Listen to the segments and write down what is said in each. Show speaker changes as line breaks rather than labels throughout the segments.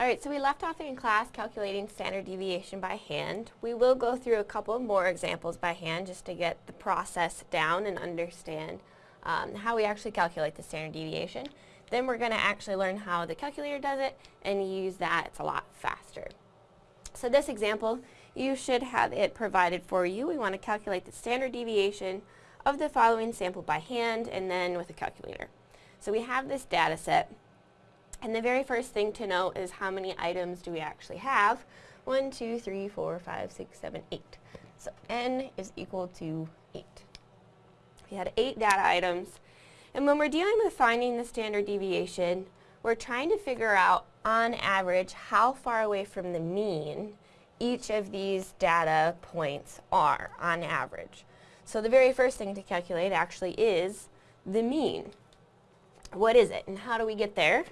Alright, so we left off in class calculating standard deviation by hand. We will go through a couple more examples by hand just to get the process down and understand um, how we actually calculate the standard deviation. Then we're going to actually learn how the calculator does it and use that. It's a lot faster. So this example, you should have it provided for you. We want to calculate the standard deviation of the following sample by hand and then with a calculator. So we have this data set and the very first thing to note is how many items do we actually have? 1, 2, 3, 4, 5, 6, 7, 8. So n is equal to 8. We had 8 data items. And when we're dealing with finding the standard deviation, we're trying to figure out, on average, how far away from the mean each of these data points are, on average. So the very first thing to calculate actually is the mean. What is it, and how do we get there?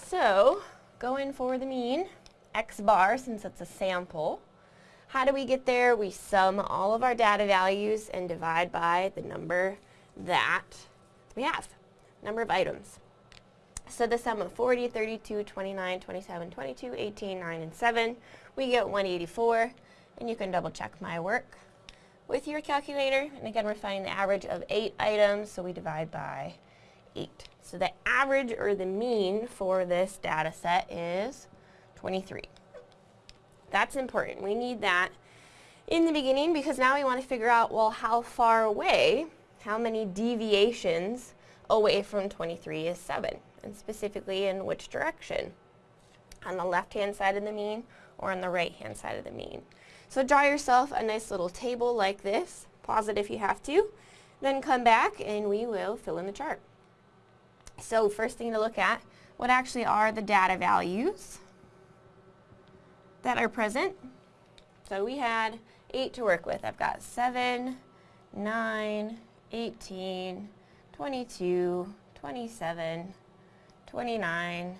So, going for the mean, x bar, since it's a sample. How do we get there? We sum all of our data values and divide by the number that we have, number of items. So the sum of 40, 32, 29, 27, 22, 18, 9, and 7, we get 184. And you can double check my work with your calculator. And again, we're finding the average of 8 items, so we divide by 8. So the average or the mean for this data set is 23. That's important. We need that in the beginning because now we want to figure out, well, how far away, how many deviations away from 23 is 7, and specifically in which direction, on the left-hand side of the mean or on the right-hand side of the mean. So draw yourself a nice little table like this, pause it if you have to, then come back and we will fill in the chart. So first thing to look at, what actually are the data values that are present? So we had 8 to work with. I've got 7, 9, 18, 22, 27, 29,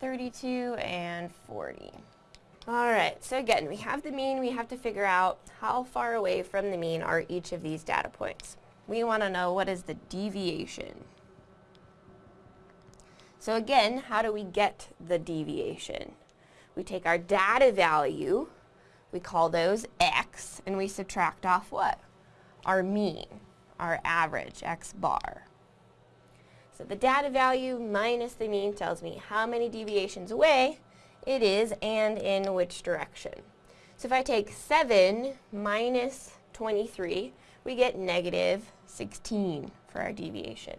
32, and 40. Alright, so again, we have the mean, we have to figure out how far away from the mean are each of these data points. We want to know what is the deviation. So again, how do we get the deviation? We take our data value, we call those x, and we subtract off what? Our mean, our average, x bar. So the data value minus the mean tells me how many deviations away it is and in which direction. So if I take 7 minus 23, we get negative 16 for our deviation.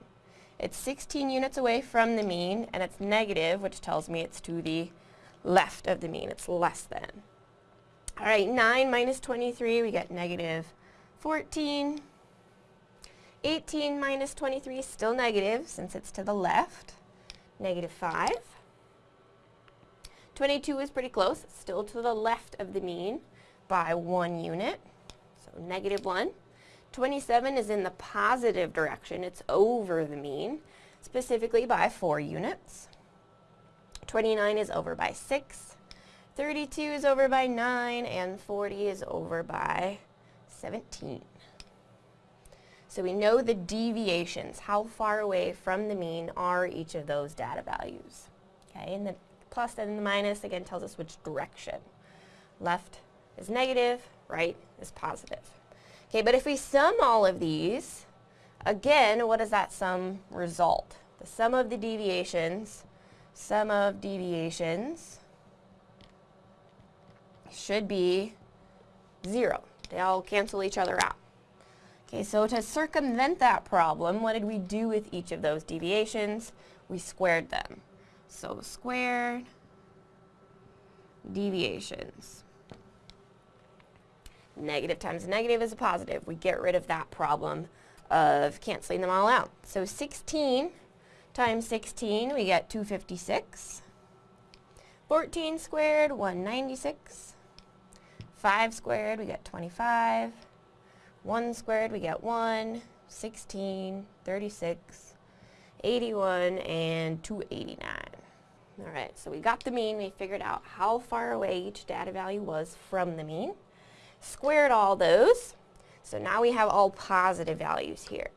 It's 16 units away from the mean, and it's negative, which tells me it's to the left of the mean. It's less than. All right, 9 minus 23, we get negative 14. 18 minus 23 is still negative, since it's to the left. Negative 5. 22 is pretty close. Still to the left of the mean by one unit, so negative 1. 27 is in the positive direction. It's over the mean, specifically by 4 units. 29 is over by 6. 32 is over by 9. And 40 is over by 17. So we know the deviations, how far away from the mean are each of those data values. Okay, and the plus and the minus again tells us which direction. Left is negative, right is positive. Okay, but if we sum all of these, again, what does that sum result? The sum of the deviations, sum of deviations should be zero. They all cancel each other out. Okay, so to circumvent that problem, what did we do with each of those deviations? We squared them. So squared deviations. Negative times negative is a positive. We get rid of that problem of canceling them all out. So 16 times 16, we get 256. 14 squared, 196. 5 squared, we get 25. 1 squared, we get 1. 16, 36, 81, and 289. Alright, so we got the mean. We figured out how far away each data value was from the mean squared all those. So now we have all positive values here.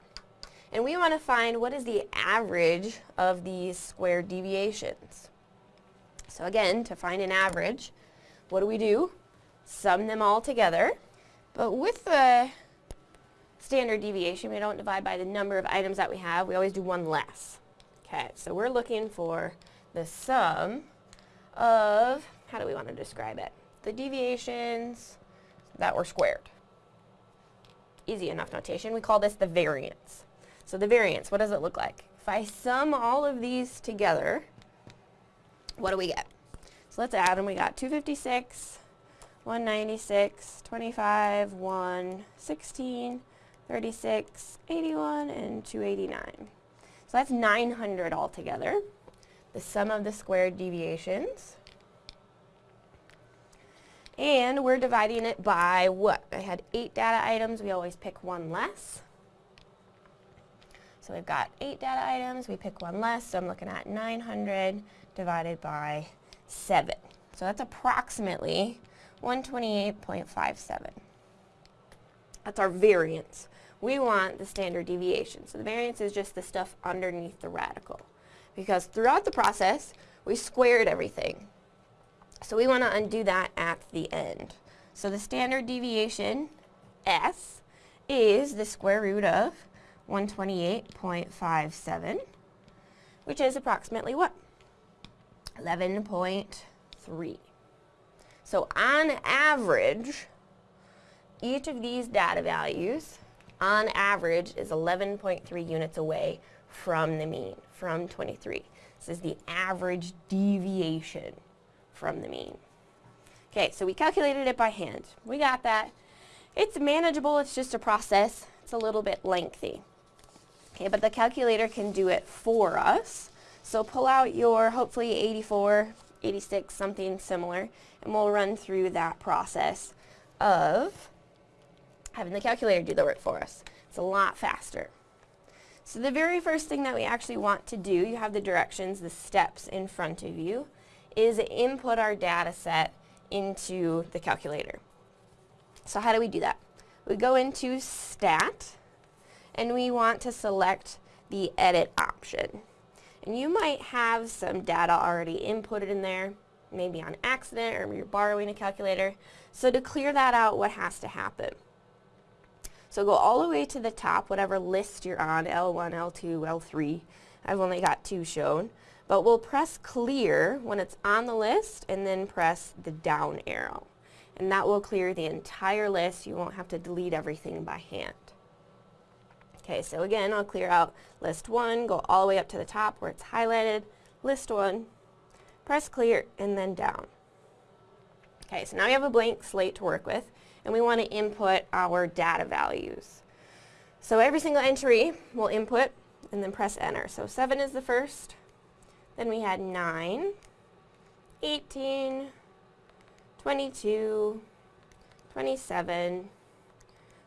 And we want to find what is the average of these squared deviations. So again, to find an average, what do we do? Sum them all together. But with the standard deviation, we don't divide by the number of items that we have. We always do one less. Okay, so we're looking for the sum of, how do we want to describe it? The deviations that were squared. Easy enough notation. We call this the variance. So the variance, what does it look like? If I sum all of these together, what do we get? So let's add them. We got 256, 196, 25, 1, 16, 36, 81, and 289. So that's 900 altogether. The sum of the squared deviations. And we're dividing it by what? I had eight data items. We always pick one less. So we've got eight data items. We pick one less. So I'm looking at 900 divided by 7. So that's approximately 128.57. That's our variance. We want the standard deviation. So the variance is just the stuff underneath the radical. Because throughout the process, we squared everything. So we want to undo that at the end. So the standard deviation, S, is the square root of 128.57, which is approximately what? 11.3. So on average, each of these data values, on average, is 11.3 units away from the mean, from 23. This is the average deviation from the mean. Okay, so we calculated it by hand. We got that. It's manageable, it's just a process. It's a little bit lengthy. Okay, but the calculator can do it for us. So pull out your hopefully 84, 86, something similar, and we'll run through that process of having the calculator do the work for us. It's a lot faster. So the very first thing that we actually want to do, you have the directions, the steps in front of you, is input our data set into the calculator. So how do we do that? We go into Stat, and we want to select the Edit option. And you might have some data already inputted in there, maybe on accident or you're borrowing a calculator. So to clear that out, what has to happen? So go all the way to the top, whatever list you're on, L1, L2, L3. I've only got two shown. But we'll press clear when it's on the list and then press the down arrow. And that will clear the entire list. You won't have to delete everything by hand. Okay, so again, I'll clear out list 1, go all the way up to the top where it's highlighted, list 1, press clear, and then down. Okay, so now we have a blank slate to work with, and we want to input our data values. So every single entry we'll input and then press enter. So 7 is the first, then we had 9, 18, 22, 27,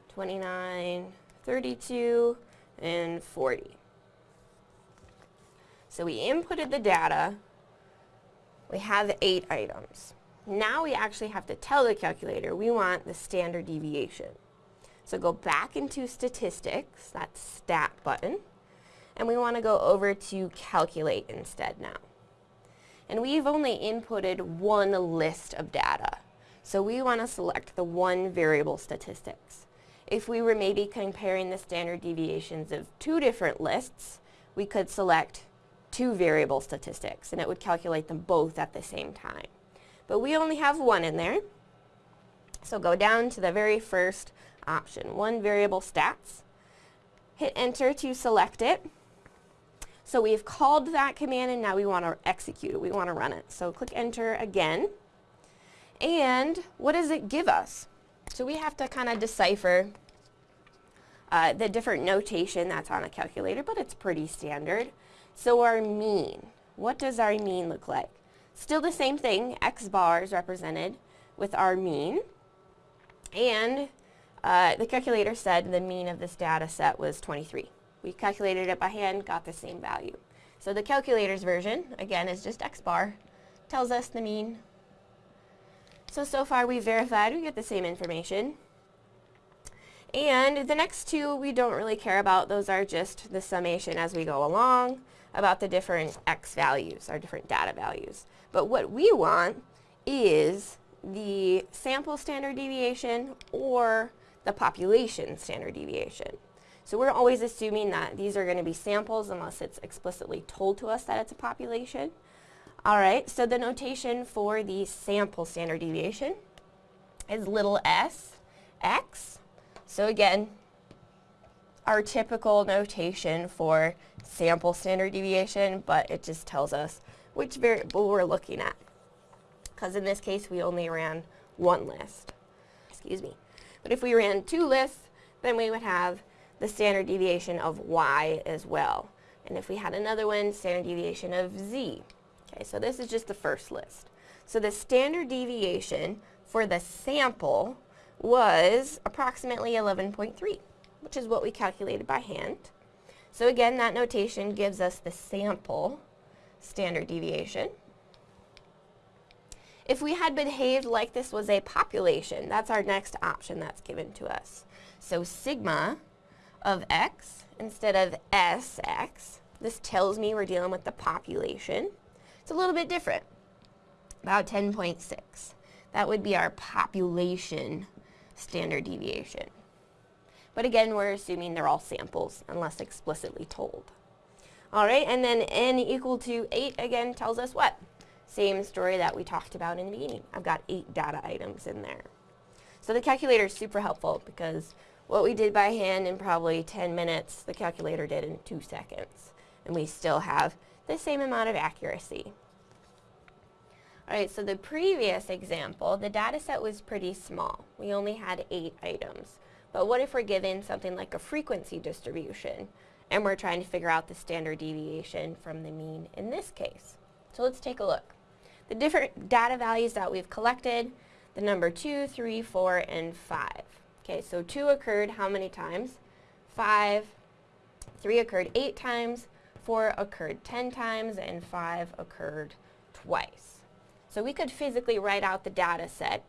29, 32, and 40. So we inputted the data. We have eight items. Now we actually have to tell the calculator we want the standard deviation. So go back into statistics, that stat button, and we want to go over to calculate instead now. And we've only inputted one list of data. So we want to select the one variable statistics. If we were maybe comparing the standard deviations of two different lists, we could select two variable statistics and it would calculate them both at the same time. But we only have one in there. So go down to the very first option, one variable stats. Hit enter to select it. So we've called that command and now we want to execute it. We want to run it. So click enter again. And what does it give us? So we have to kind of decipher uh, the different notation that's on a calculator, but it's pretty standard. So our mean, what does our mean look like? Still the same thing, x bars represented with our mean. And uh, the calculator said the mean of this data set was 23. We calculated it by hand, got the same value. So the calculator's version, again, is just x bar, tells us the mean. So, so far we've verified we get the same information. And the next two we don't really care about. Those are just the summation as we go along about the different x values, our different data values. But what we want is the sample standard deviation or the population standard deviation. So we're always assuming that these are going to be samples unless it's explicitly told to us that it's a population. All right, so the notation for the sample standard deviation is little s x. So again, our typical notation for sample standard deviation, but it just tells us which variable we're looking at. Because in this case, we only ran one list. Excuse me. But if we ran two lists, then we would have the standard deviation of y as well. And if we had another one, standard deviation of z. Okay, so this is just the first list. So the standard deviation for the sample was approximately 11.3, which is what we calculated by hand. So again, that notation gives us the sample standard deviation. If we had behaved like this was a population, that's our next option that's given to us. So sigma of x instead of sx, this tells me we're dealing with the population. It's a little bit different, about 10.6. That would be our population standard deviation. But again, we're assuming they're all samples unless explicitly told. All right, and then n equal to 8 again tells us what? Same story that we talked about in the beginning. I've got 8 data items in there. So the calculator is super helpful because what we did by hand in probably 10 minutes, the calculator did in 2 seconds. And we still have the same amount of accuracy. Alright, so the previous example, the data set was pretty small. We only had 8 items. But what if we're given something like a frequency distribution and we're trying to figure out the standard deviation from the mean in this case? So let's take a look. The different data values that we've collected, the number 2, 3, 4, and 5. Okay, so 2 occurred how many times? 5, 3 occurred 8 times, 4 occurred 10 times, and 5 occurred twice. So we could physically write out the data set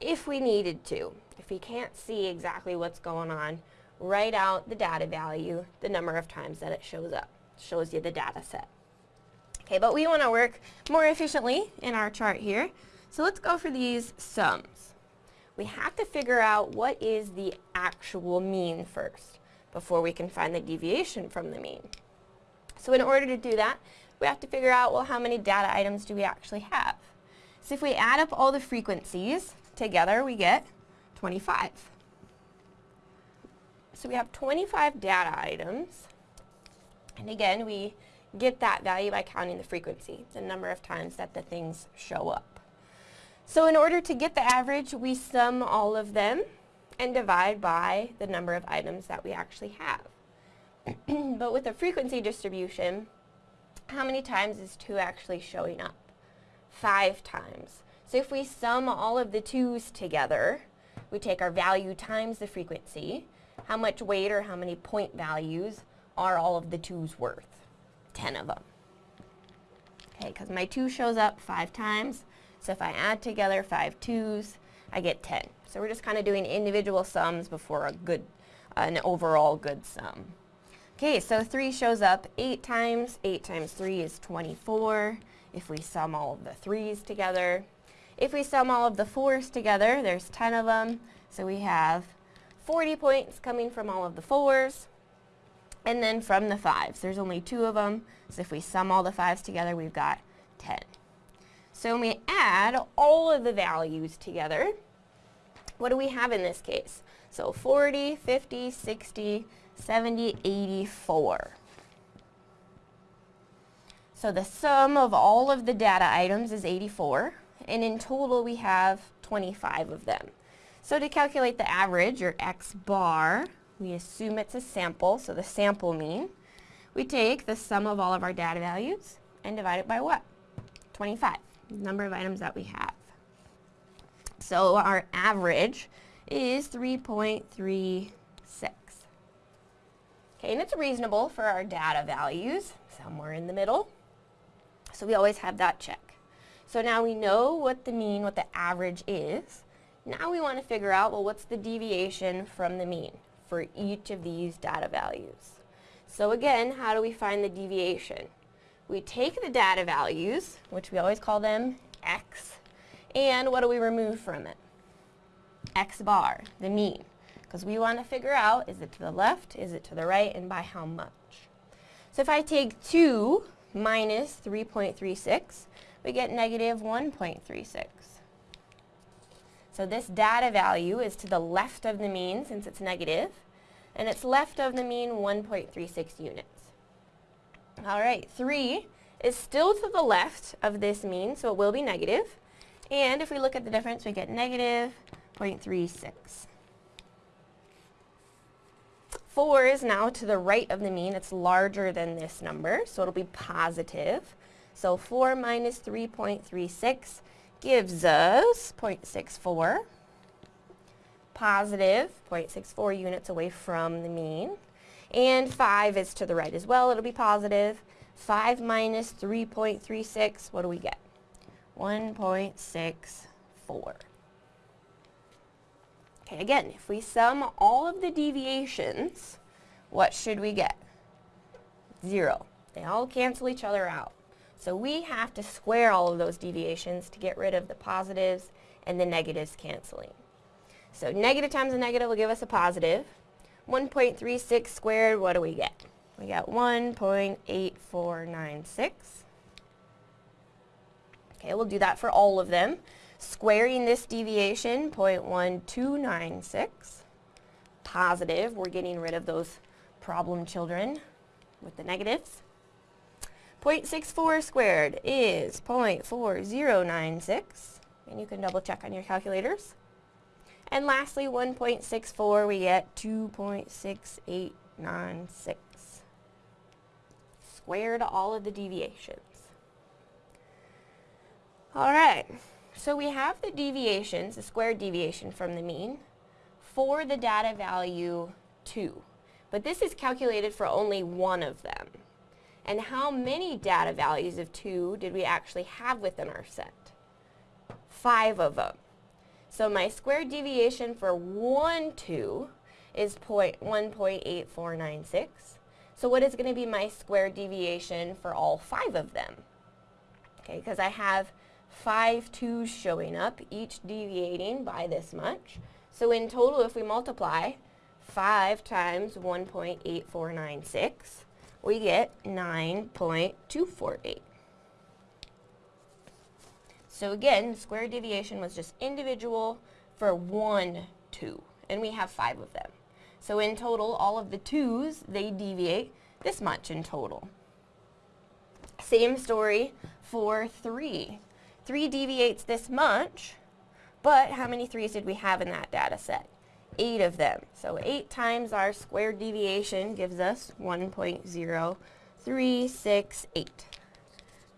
if we needed to. If we can't see exactly what's going on, write out the data value, the number of times that it shows up. Shows you the data set. Okay, but we want to work more efficiently in our chart here. So let's go for these sums. We have to figure out what is the actual mean first before we can find the deviation from the mean. So in order to do that, we have to figure out, well, how many data items do we actually have? So if we add up all the frequencies, together we get 25. So we have 25 data items. And again, we get that value by counting the frequency, the number of times that the things show up. So in order to get the average, we sum all of them and divide by the number of items that we actually have. but with a frequency distribution, how many times is 2 actually showing up? 5 times. So if we sum all of the 2's together, we take our value times the frequency, how much weight or how many point values are all of the 2's worth? 10 of them. Okay, because my 2 shows up 5 times, so if I add together 5 2's, I get 10. So we're just kind of doing individual sums before a good, uh, an overall good sum. Okay, so 3 shows up 8 times. 8 times 3 is 24 if we sum all of the 3's together. If we sum all of the 4's together, there's 10 of them, so we have 40 points coming from all of the 4's. And then from the 5s, there's only two of them, so if we sum all the 5's together, we've got 10. So when we add all of the values together, what do we have in this case? So 40, 50, 60, 70, 84. So the sum of all of the data items is 84, and in total we have 25 of them. So to calculate the average, or x bar, we assume it's a sample, so the sample mean. We take the sum of all of our data values and divide it by what? 25, number of items that we have. So our average is 3.36. Okay, and it's reasonable for our data values, somewhere in the middle. So we always have that check. So now we know what the mean, what the average is. Now we want to figure out, well, what's the deviation from the mean for each of these data values? So again, how do we find the deviation? We take the data values, which we always call them x, and what do we remove from it? x bar, the mean. Because we want to figure out, is it to the left, is it to the right, and by how much. So if I take 2 minus 3.36, we get negative 1.36. So this data value is to the left of the mean since it's negative, and it's left of the mean 1.36 units. All right, 3 is still to the left of this mean, so it will be negative. And if we look at the difference, we get negative 0.36. 4 is now to the right of the mean. It's larger than this number, so it'll be positive. So 4 minus 3.36 gives us 0.64. Positive 0.64 units away from the mean. And 5 is to the right as well. It'll be positive. 5 minus 3.36, what do we get? 1.64. Okay, again, if we sum all of the deviations, what should we get? Zero. They all cancel each other out. So we have to square all of those deviations to get rid of the positives and the negatives canceling. So negative times a negative will give us a positive. 1.36 squared, what do we get? We got 1.8496. Okay, we'll do that for all of them. Squaring this deviation, 0.1296. Positive, we're getting rid of those problem children with the negatives. 0.64 squared is 0.4096. And you can double check on your calculators. And lastly, 1.64, we get 2.6896. Squared all of the deviations. All right. So we have the deviations, the squared deviation from the mean, for the data value 2. But this is calculated for only one of them. And how many data values of 2 did we actually have within our set? Five of them. So my squared deviation for 1, 2 is 1.8496. So what is going to be my squared deviation for all five of them? Okay, because I have five twos showing up, each deviating by this much. So in total, if we multiply 5 times 1.8496, we get 9.248. So again, square deviation was just individual for one 2, and we have five of them. So in total, all of the 2's, they deviate this much in total. Same story for 3. 3 deviates this much, but how many 3's did we have in that data set? 8 of them. So 8 times our squared deviation gives us 1.0368.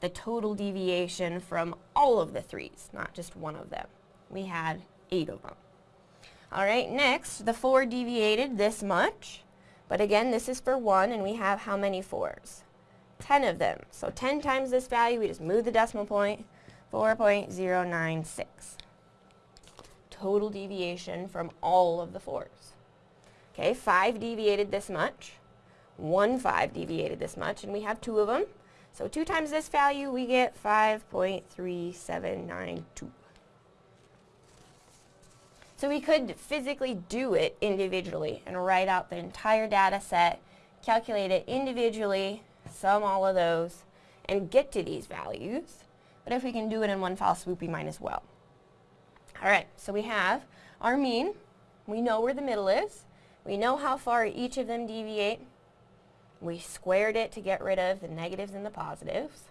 The total deviation from all of the 3's, not just one of them. We had 8 of them. All right, next, the 4 deviated this much. But again, this is for 1, and we have how many 4's? 10 of them. So 10 times this value, we just move the decimal point, 4.096. Total deviation from all of the fours. Okay, 5 deviated this much. 1 5 deviated this much, and we have two of them. So 2 times this value, we get 5.3792. So we could physically do it individually and write out the entire data set, calculate it individually, sum all of those, and get to these values. But if we can do it in one fell swoop, we might as well. All right, so we have our mean. We know where the middle is. We know how far each of them deviate. We squared it to get rid of the negatives and the positives.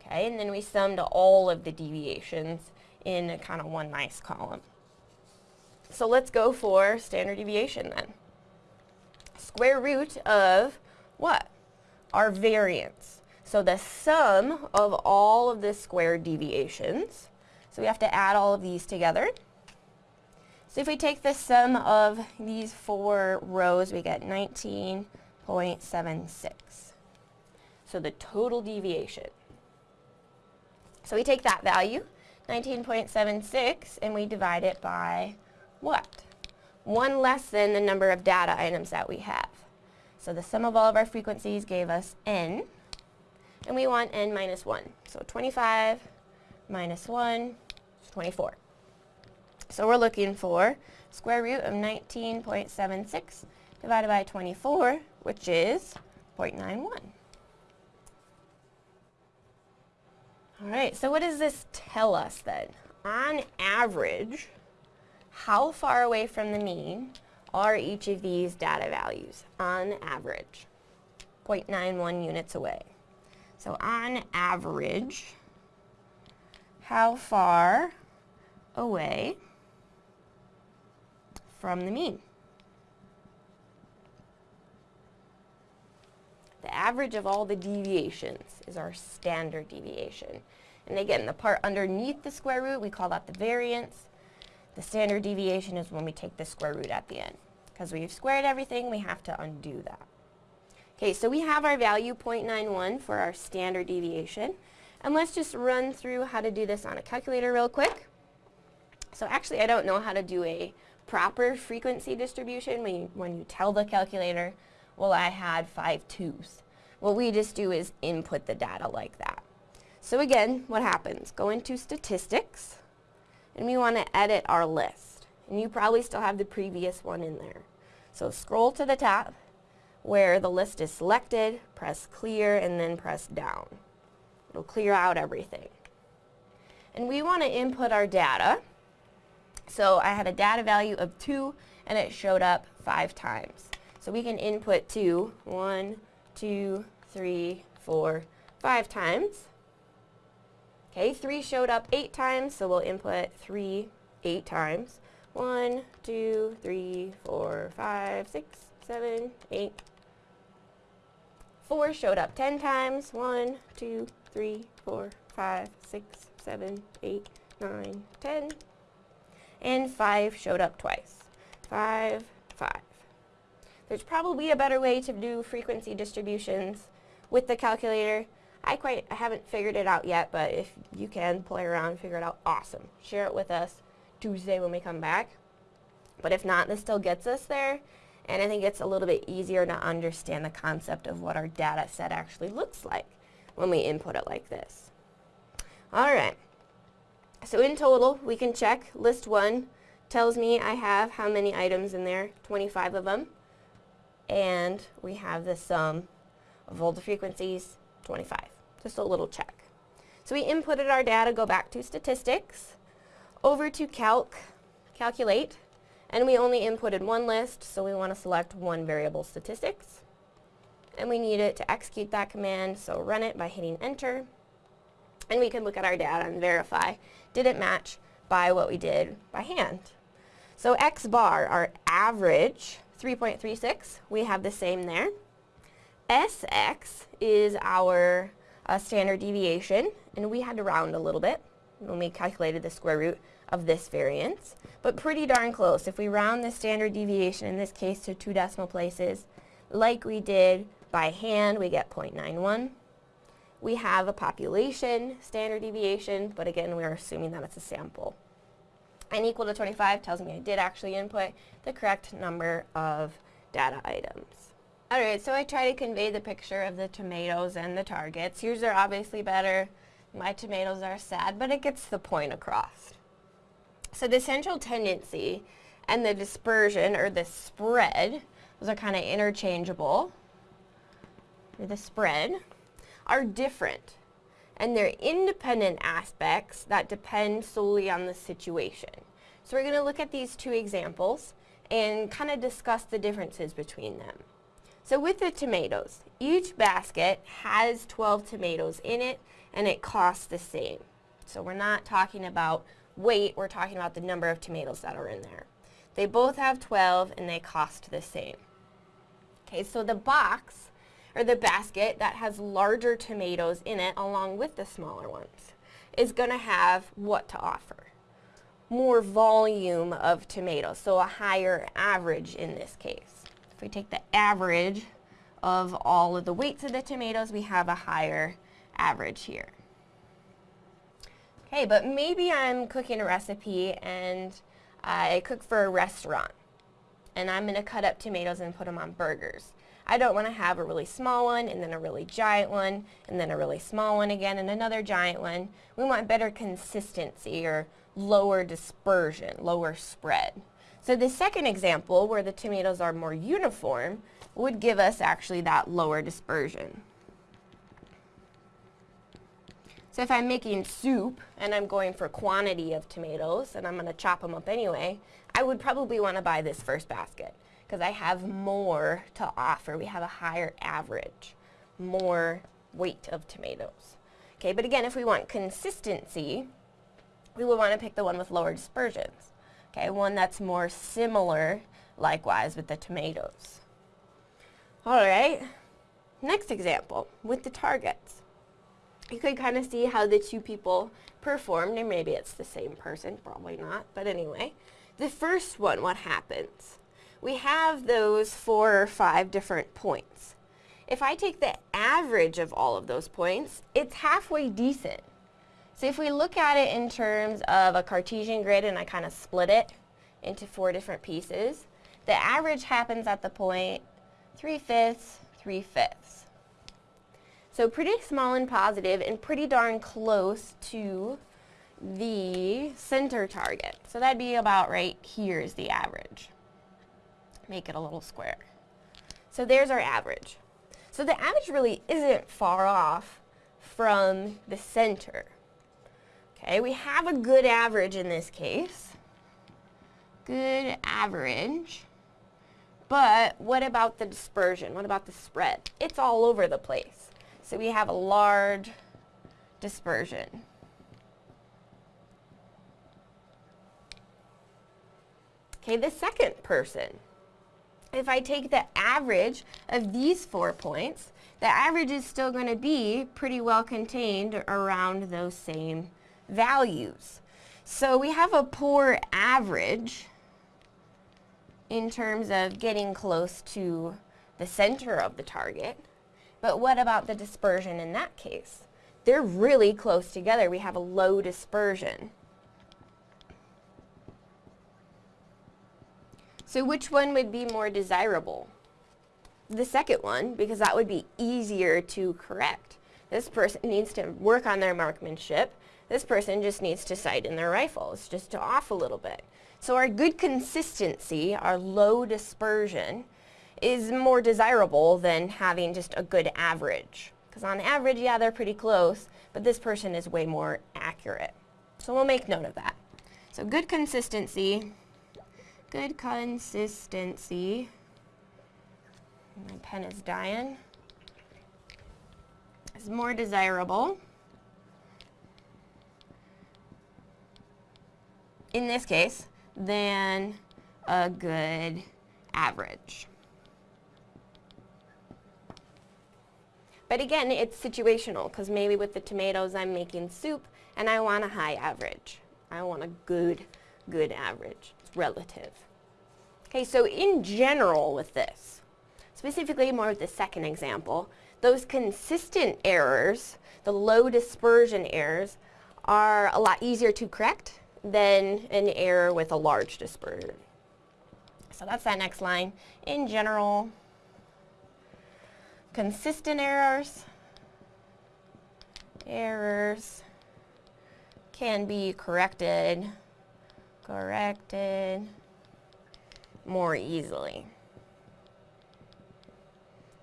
Okay, and then we summed all of the deviations in kind of one nice column. So let's go for standard deviation then. Square root of what? Our variance. So the sum of all of the squared deviations, so we have to add all of these together. So if we take the sum of these four rows, we get 19.76. So the total deviation. So we take that value, 19.76, and we divide it by what? One less than the number of data items that we have. So the sum of all of our frequencies gave us n, and we want n minus 1. So 25 minus 1 is 24. So we're looking for square root of 19.76 divided by 24, which is 0.91. All right, so what does this tell us then? On average, how far away from the mean are each of these data values on average? 0.91 units away. So on average, how far away from the mean? The average of all the deviations is our standard deviation. And again, the part underneath the square root, we call that the variance. The standard deviation is when we take the square root at the end. Because we've squared everything, we have to undo that. Okay, so we have our value 0.91 for our standard deviation. And let's just run through how to do this on a calculator real quick. So actually I don't know how to do a proper frequency distribution when you, when you tell the calculator, well I had five twos. What we just do is input the data like that. So again, what happens? Go into statistics and we want to edit our list. And you probably still have the previous one in there. So scroll to the top where the list is selected, press clear, and then press down. It'll clear out everything. And we want to input our data. So I had a data value of 2, and it showed up 5 times. So we can input 2, 1, 2, 3, 4, 5 times. Okay, 3 showed up 8 times, so we'll input 3 8 times. 1, 2, 3, 4, 5, 6, 7, 8, 4 showed up 10 times. 1, 2, 3, 4, 5, 6, 7, 8, 9, 10. And 5 showed up twice. 5, 5. There's probably a better way to do frequency distributions with the calculator. I quite I haven't figured it out yet, but if you can play around, and figure it out, awesome. Share it with us Tuesday when we come back. But if not, this still gets us there and I think it's a little bit easier to understand the concept of what our data set actually looks like when we input it like this. All right. So in total, we can check list one tells me I have how many items in there, 25 of them. And we have the sum of all the frequencies, 25. Just a little check. So we inputted our data, go back to statistics, over to calc, calculate, and we only inputted one list, so we want to select one variable statistics. And we need it to execute that command, so run it by hitting enter. And we can look at our data and verify, did it match by what we did by hand. So x bar, our average, 3.36, we have the same there. Sx is our uh, standard deviation, and we had to round a little bit when we calculated the square root of this variance, but pretty darn close. If we round the standard deviation, in this case to two decimal places, like we did by hand, we get 0.91. We have a population standard deviation, but again, we're assuming that it's a sample. N equal to 25 tells me I did actually input the correct number of data items. Alright, so I try to convey the picture of the tomatoes and the targets. Yours are obviously better. My tomatoes are sad, but it gets the point across. So the central tendency and the dispersion, or the spread, those are kind of interchangeable, the spread, are different. And they're independent aspects that depend solely on the situation. So we're going to look at these two examples and kind of discuss the differences between them. So with the tomatoes, each basket has 12 tomatoes in it and it costs the same. So we're not talking about weight, we're talking about the number of tomatoes that are in there. They both have 12 and they cost the same. Okay, so the box or the basket that has larger tomatoes in it along with the smaller ones is going to have what to offer? More volume of tomatoes, so a higher average in this case. If we take the average of all of the weights of the tomatoes, we have a higher average here. Okay, but maybe I'm cooking a recipe and I cook for a restaurant and I'm going to cut up tomatoes and put them on burgers. I don't want to have a really small one and then a really giant one and then a really small one again and another giant one. We want better consistency or lower dispersion, lower spread. So the second example where the tomatoes are more uniform would give us actually that lower dispersion. So if I'm making soup and I'm going for quantity of tomatoes and I'm going to chop them up anyway, I would probably want to buy this first basket because I have more to offer. We have a higher average, more weight of tomatoes. Okay, but again, if we want consistency, we would want to pick the one with lower dispersions. Okay, one that's more similar, likewise, with the tomatoes. All right, next example, with the targets. You could kind of see how the two people performed, and maybe it's the same person, probably not, but anyway. The first one, what happens? We have those four or five different points. If I take the average of all of those points, it's halfway decent. So if we look at it in terms of a Cartesian grid and I kind of split it into four different pieces, the average happens at the point 3 fifths, 3 fifths. So pretty small and positive and pretty darn close to the center target. So that'd be about right here is the average make it a little square. So there's our average. So the average really isn't far off from the center. Okay, we have a good average in this case. Good average. But what about the dispersion? What about the spread? It's all over the place. So we have a large dispersion. Okay, the second person if I take the average of these four points, the average is still going to be pretty well contained around those same values. So we have a poor average in terms of getting close to the center of the target. But what about the dispersion in that case? They're really close together. We have a low dispersion. So which one would be more desirable? The second one, because that would be easier to correct. This person needs to work on their marksmanship. This person just needs to sight in their rifles, just to off a little bit. So our good consistency, our low dispersion, is more desirable than having just a good average. Because on average, yeah, they're pretty close, but this person is way more accurate. So we'll make note of that. So good consistency good consistency. My pen is dying. Is more desirable. In this case, than a good average. But again, it's situational because maybe with the tomatoes I'm making soup and I want a high average. I want a good, good average. Relative. Okay, so in general with this, specifically more with the second example, those consistent errors, the low dispersion errors, are a lot easier to correct than an error with a large dispersion. So that's that next line. In general, consistent errors, errors can be corrected, corrected more easily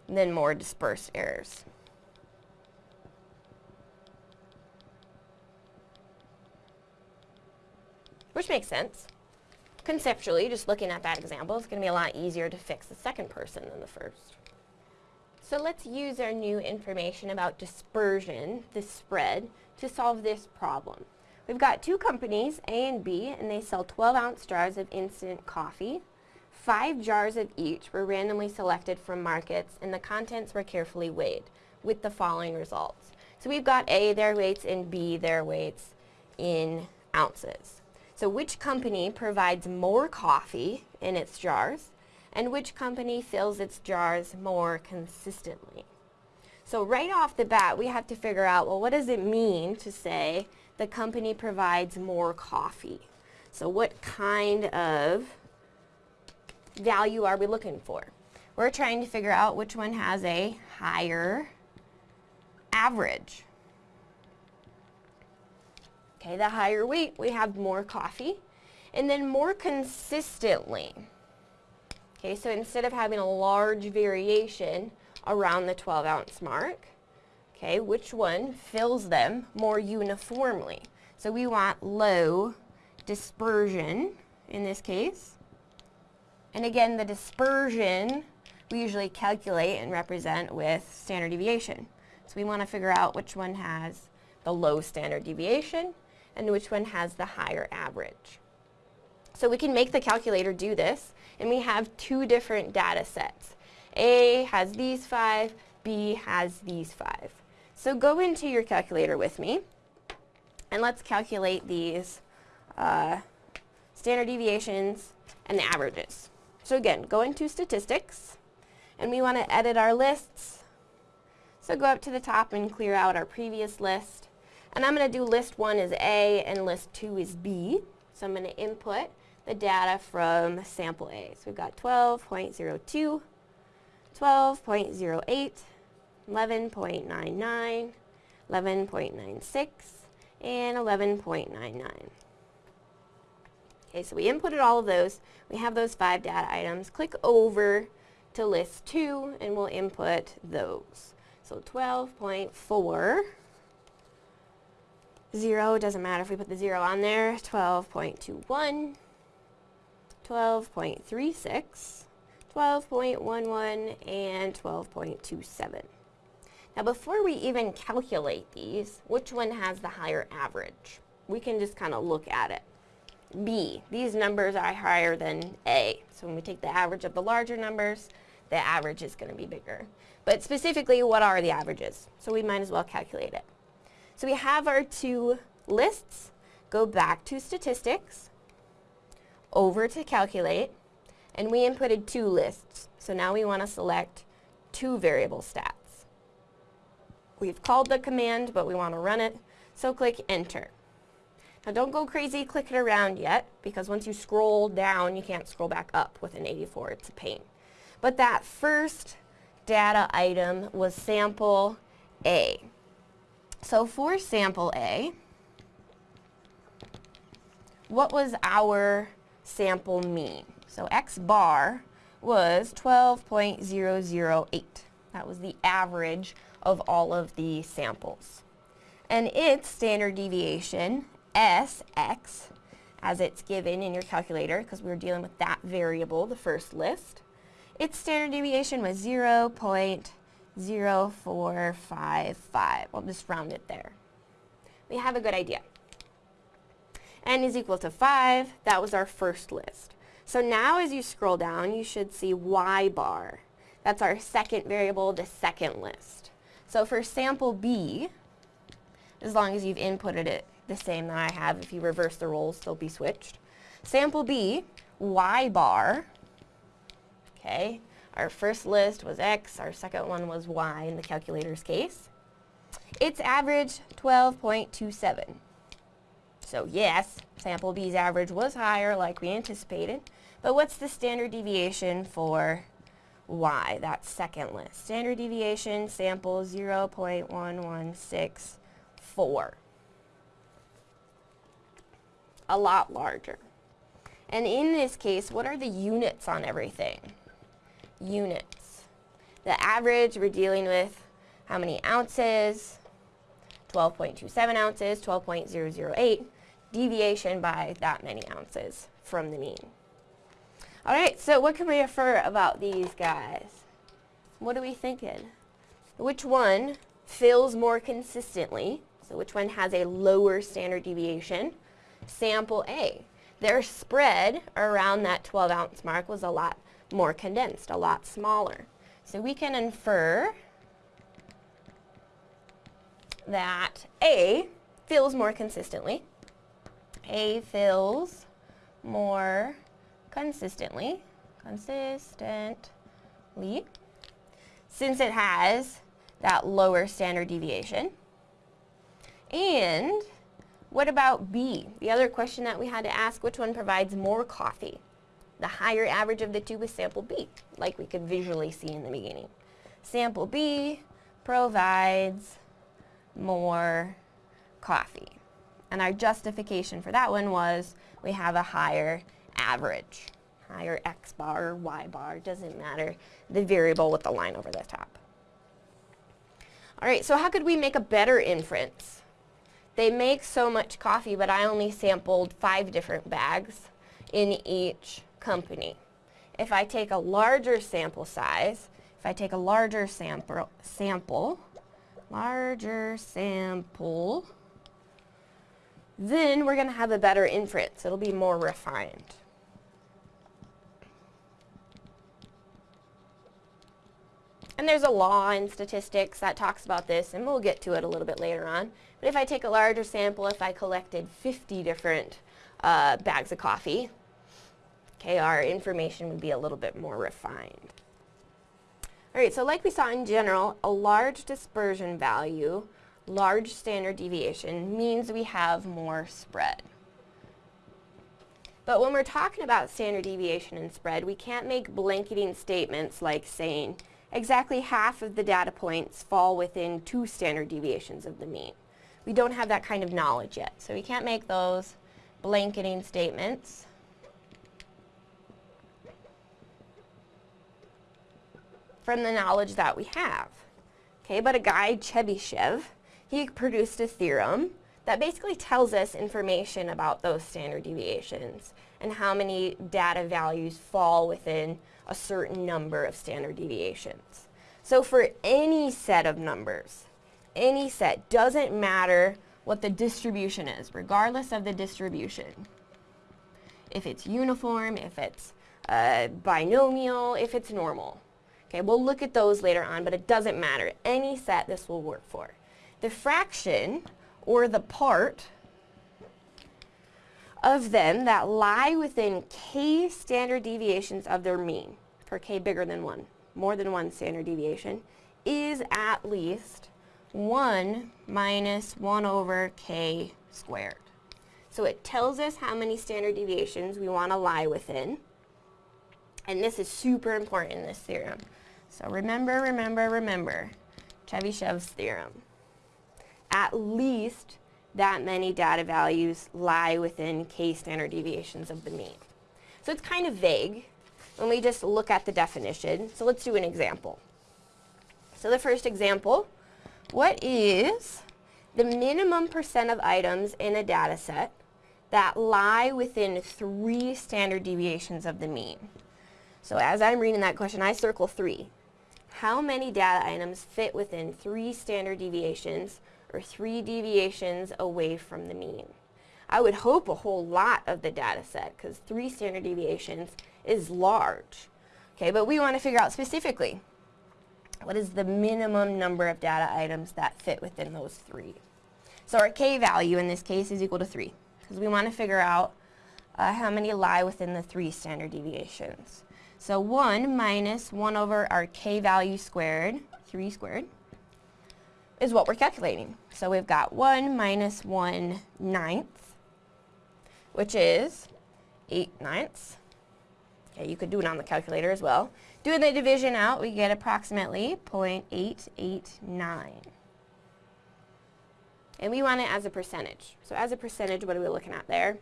than more dispersed errors. Which makes sense. Conceptually, just looking at that example, it's going to be a lot easier to fix the second person than the first. So let's use our new information about dispersion, the spread, to solve this problem. We've got two companies, A and B, and they sell 12 ounce jars of instant coffee Five jars of each were randomly selected from markets and the contents were carefully weighed with the following results. So we've got A, their weights, and B, their weights in ounces. So which company provides more coffee in its jars and which company fills its jars more consistently? So right off the bat, we have to figure out, well, what does it mean to say the company provides more coffee? So what kind of value are we looking for? we're trying to figure out which one has a higher average. Okay, the higher weight, we have more coffee. And then more consistently. Okay, so instead of having a large variation around the 12 ounce mark, okay, which one fills them more uniformly? So we want low dispersion in this case. And again, the dispersion we usually calculate and represent with standard deviation. So we want to figure out which one has the low standard deviation and which one has the higher average. So we can make the calculator do this, and we have two different data sets. A has these five, B has these five. So go into your calculator with me, and let's calculate these uh, standard deviations and the averages. So again, go into statistics, and we want to edit our lists. So go up to the top and clear out our previous list. And I'm going to do list 1 is A and list 2 is B. So I'm going to input the data from sample A. So we've got 12.02, 12.08, 11.99, 11.96, and 11.99. Okay, so we inputted all of those. We have those five data items. Click over to list 2 and we'll input those. So 12.4 0, doesn't matter if we put the 0 on there, 12.21, 12.36, 12.11, and 12.27. Now before we even calculate these, which one has the higher average? We can just kind of look at it. B, these numbers are higher than A. So when we take the average of the larger numbers, the average is going to be bigger. But specifically, what are the averages? So we might as well calculate it. So we have our two lists. Go back to statistics, over to calculate, and we inputted two lists. So now we want to select two variable stats. We've called the command, but we want to run it, so click enter. Now don't go crazy clicking around yet, because once you scroll down, you can't scroll back up with an 84. It's a pain. But that first data item was sample A. So for sample A, what was our sample mean? So x bar was 12.008. That was the average of all of the samples. And its standard deviation, Sx, as it's given in your calculator, because we were dealing with that variable, the first list, its standard deviation was 0. 0.0455. We'll just round it there. We have a good idea. n is equal to 5. That was our first list. So now as you scroll down, you should see y bar. That's our second variable, the second list. So for sample B, as long as you've inputted it the same that I have, if you reverse the roles, they'll be switched. Sample B, y bar, okay, our first list was X, our second one was Y in the calculator's case. Its average 12.27. So yes, sample B's average was higher like we anticipated, but what's the standard deviation for Y, that second list? Standard deviation sample 0.1164. A lot larger. And in this case, what are the units on everything? units. The average, we're dealing with how many ounces, 12.27 ounces, 12.008, deviation by that many ounces from the mean. All right, so what can we infer about these guys? What are we thinking? Which one fills more consistently? So which one has a lower standard deviation? Sample A. Their spread around that 12 ounce mark was a lot more condensed, a lot smaller. So we can infer that A fills more consistently. A fills more consistently, consistently, since it has that lower standard deviation. And what about B? The other question that we had to ask, which one provides more coffee? The higher average of the two was sample B, like we could visually see in the beginning. Sample B provides more coffee. And our justification for that one was we have a higher average. Higher x bar or y bar, doesn't matter. The variable with the line over the top. All right, so how could we make a better inference? They make so much coffee, but I only sampled five different bags in each company. If I take a larger sample size, if I take a larger sample, sample larger sample, then we're going to have a better inference. It'll be more refined. And there's a law in statistics that talks about this, and we'll get to it a little bit later on. But if I take a larger sample, if I collected 50 different uh, bags of coffee, okay, our information would be a little bit more refined. All right, so like we saw in general, a large dispersion value, large standard deviation, means we have more spread. But when we're talking about standard deviation and spread, we can't make blanketing statements like saying, exactly half of the data points fall within two standard deviations of the mean. We don't have that kind of knowledge yet, so we can't make those blanketing statements. from the knowledge that we have. Okay, but a guy, Chebyshev, he produced a theorem that basically tells us information about those standard deviations and how many data values fall within a certain number of standard deviations. So for any set of numbers, any set, doesn't matter what the distribution is, regardless of the distribution. If it's uniform, if it's uh, binomial, if it's normal. Okay, we'll look at those later on, but it doesn't matter. Any set this will work for. The fraction, or the part, of them that lie within k standard deviations of their mean, for k bigger than 1, more than 1 standard deviation, is at least 1 minus 1 over k squared. So it tells us how many standard deviations we want to lie within. And this is super important in this theorem. So remember, remember, remember Chebyshev's theorem. At least that many data values lie within k standard deviations of the mean. So it's kind of vague when we just look at the definition. So let's do an example. So the first example, what is the minimum percent of items in a data set that lie within three standard deviations of the mean? So as I'm reading that question, I circle three. How many data items fit within three standard deviations or three deviations away from the mean. I would hope a whole lot of the data set because three standard deviations is large. Okay, but we want to figure out specifically what is the minimum number of data items that fit within those three. So our k value in this case is equal to 3 because we want to figure out uh, how many lie within the three standard deviations. So 1 minus 1 over our k value squared, 3 squared, is what we're calculating. So we've got 1 minus 1 ninth, which is 8 ninths. Okay, you could do it on the calculator as well. Doing the division out, we get approximately 0.889. And we want it as a percentage. So as a percentage, what are we looking at there?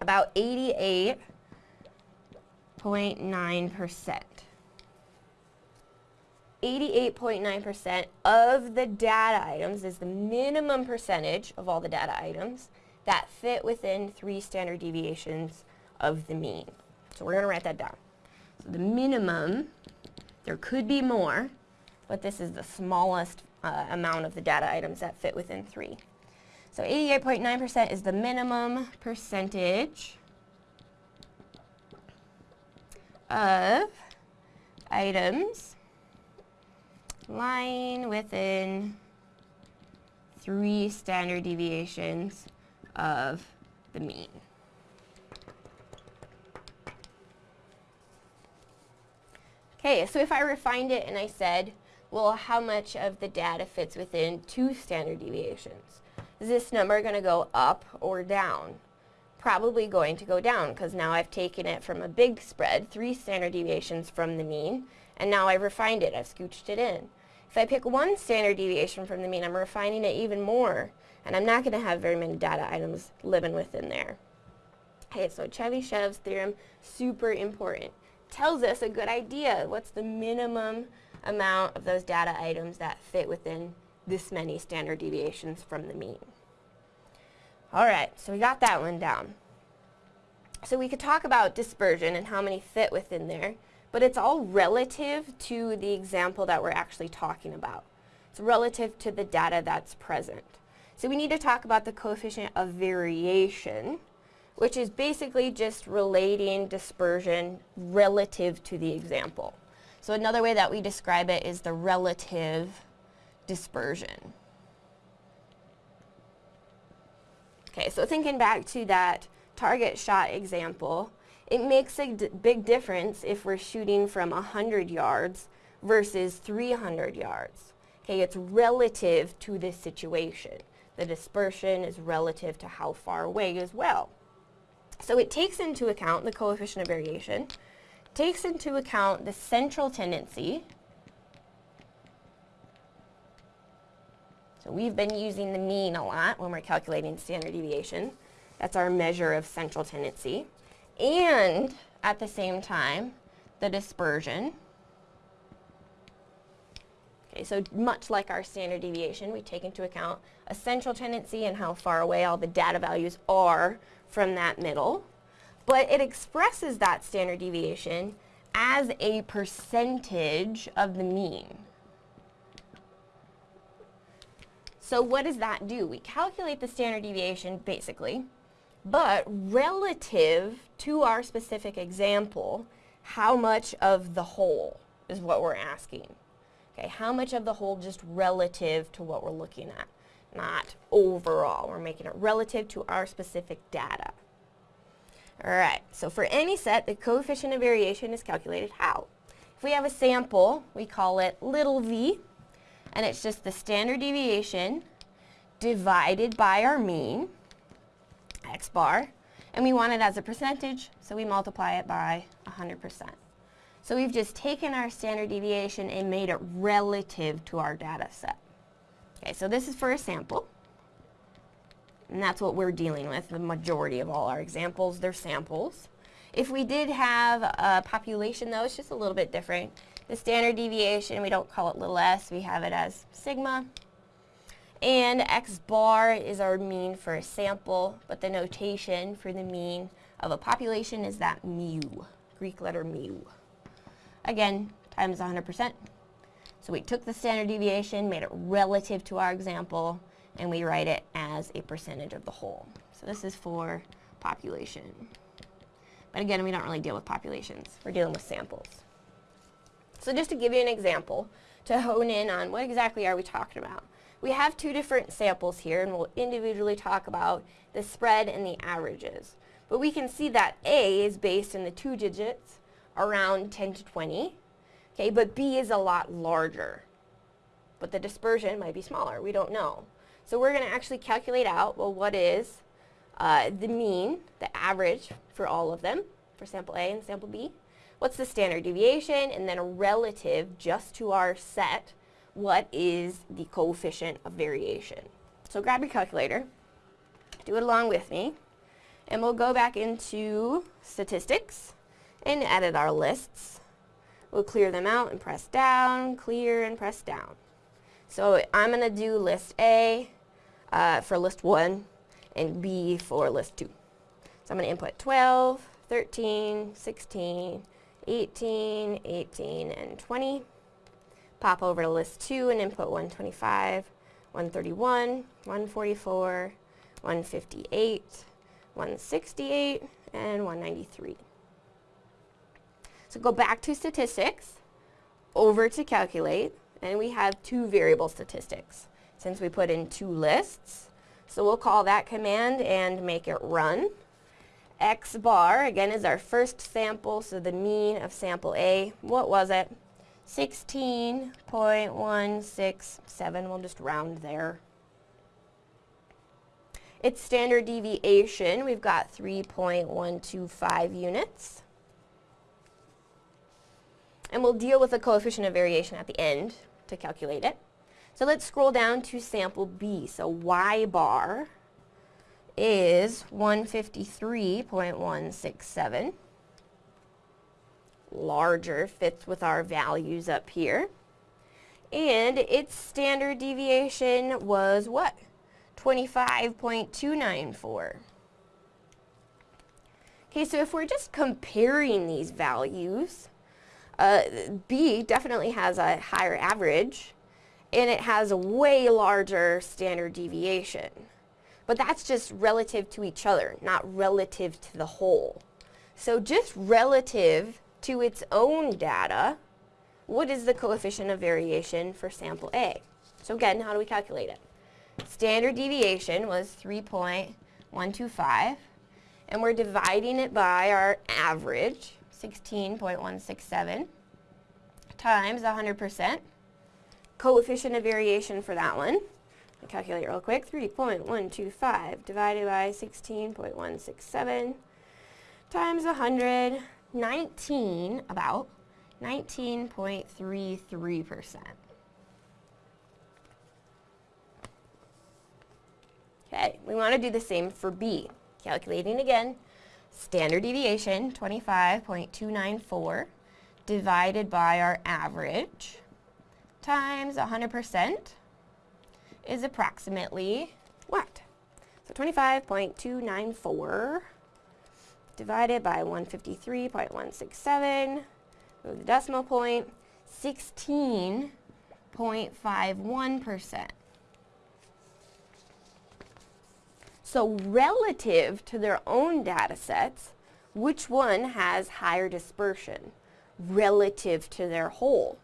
About 88.9%. 88.9% of the data items is the minimum percentage of all the data items that fit within three standard deviations of the mean. So we're going to write that down. So the minimum, there could be more, but this is the smallest uh, amount of the data items that fit within three. So 88.9% is the minimum percentage of items lying within three standard deviations of the mean. Okay, so if I refined it and I said, well, how much of the data fits within two standard deviations? Is this number going to go up or down? probably going to go down because now I've taken it from a big spread, three standard deviations from the mean, and now I've refined it, I've scooched it in. If I pick one standard deviation from the mean, I'm refining it even more, and I'm not going to have very many data items living within there. Okay, so Chebyshev's theorem, super important. Tells us a good idea. What's the minimum amount of those data items that fit within this many standard deviations from the mean? All right, so we got that one down. So we could talk about dispersion and how many fit within there, but it's all relative to the example that we're actually talking about. It's relative to the data that's present. So we need to talk about the coefficient of variation, which is basically just relating dispersion relative to the example. So another way that we describe it is the relative dispersion. Okay, so thinking back to that target shot example, it makes a big difference if we're shooting from 100 yards versus 300 yards. Okay, it's relative to this situation. The dispersion is relative to how far away as well. So it takes into account the coefficient of variation, takes into account the central tendency. So we've been using the mean a lot when we're calculating standard deviation. That's our measure of central tendency. And at the same time, the dispersion. Okay, so much like our standard deviation, we take into account a central tendency and how far away all the data values are from that middle, but it expresses that standard deviation as a percentage of the mean. So what does that do? We calculate the standard deviation, basically, but relative to our specific example, how much of the whole is what we're asking. Okay, how much of the whole just relative to what we're looking at? not overall. We're making it relative to our specific data. Alright, so for any set, the coefficient of variation is calculated how? If we have a sample, we call it little v, and it's just the standard deviation divided by our mean, x bar, and we want it as a percentage, so we multiply it by 100%. So we've just taken our standard deviation and made it relative to our data set. Okay, so this is for a sample. And that's what we're dealing with. The majority of all our examples, they're samples. If we did have a population, though, it's just a little bit different. The standard deviation, we don't call it little s, we have it as sigma. And x bar is our mean for a sample, but the notation for the mean of a population is that mu, Greek letter mu. Again, times 100%. So we took the standard deviation, made it relative to our example, and we write it as a percentage of the whole. So this is for population. But again, we don't really deal with populations. We're dealing with samples. So just to give you an example, to hone in on what exactly are we talking about. We have two different samples here, and we'll individually talk about the spread and the averages. But we can see that A is based in the two digits around 10 to 20, Okay, but B is a lot larger. But the dispersion might be smaller. We don't know. So we're going to actually calculate out, well, what is uh, the mean, the average for all of them, for sample A and sample B. What's the standard deviation? And then a relative just to our set, what is the coefficient of variation? So grab your calculator, do it along with me, and we'll go back into statistics and edit our lists. We'll clear them out and press down, clear and press down. So I'm going to do list A uh, for list 1 and B for list 2. So I'm going to input 12, 13, 16, 18, 18, and 20. Pop over to list 2 and input 125, 131, 144, 158, 168, and 193. So go back to statistics, over to calculate, and we have two variable statistics since we put in two lists. So we'll call that command and make it run. X bar, again, is our first sample, so the mean of sample A. What was it? 16.167. We'll just round there. Its standard deviation, we've got 3.125 units. And we'll deal with the coefficient of variation at the end to calculate it. So let's scroll down to sample B. So y bar is 153.167. Larger fits with our values up here. And its standard deviation was what? 25.294. Okay, so if we're just comparing these values, uh, B definitely has a higher average, and it has a way larger standard deviation. But that's just relative to each other, not relative to the whole. So just relative to its own data, what is the coefficient of variation for sample A? So again, how do we calculate it? Standard deviation was 3.125, and we're dividing it by our average, 16.167, times 100%. Coefficient of variation for that one, I'll calculate real quick, 3.125 divided by 16.167 times 100, 19, about 19.33%. Okay, we want to do the same for B. Calculating again, standard deviation, 25.294, divided by our average, times 100% is approximately what? So 25.294 divided by 153.167, move the decimal point, 16.51%. So relative to their own data sets, which one has higher dispersion relative to their whole?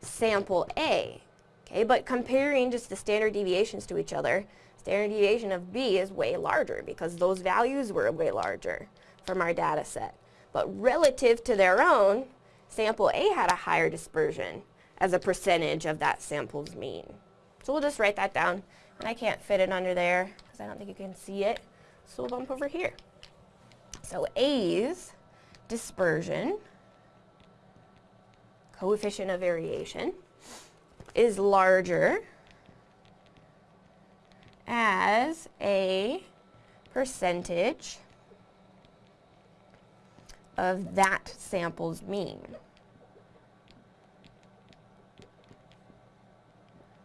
Sample A. Okay, but comparing just the standard deviations to each other, standard deviation of B is way larger because those values were way larger from our data set. But relative to their own, sample A had a higher dispersion as a percentage of that sample's mean. So we'll just write that down. And I can't fit it under there because I don't think you can see it. So we'll bump over here. So A's dispersion, coefficient of variation, is larger as a percentage of that sample's mean.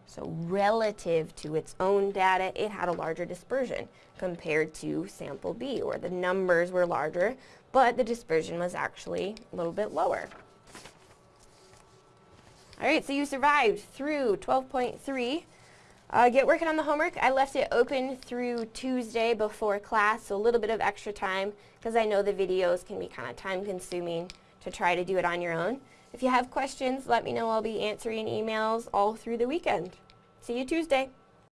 So relative to its own data, it had a larger dispersion compared to sample B, where the numbers were larger, but the dispersion was actually a little bit lower. All right, so you survived through 12.3. Uh, get working on the homework. I left it open through Tuesday before class, so a little bit of extra time because I know the videos can be kind of time consuming to try to do it on your own. If you have questions, let me know. I'll be answering emails all through the weekend. See you Tuesday.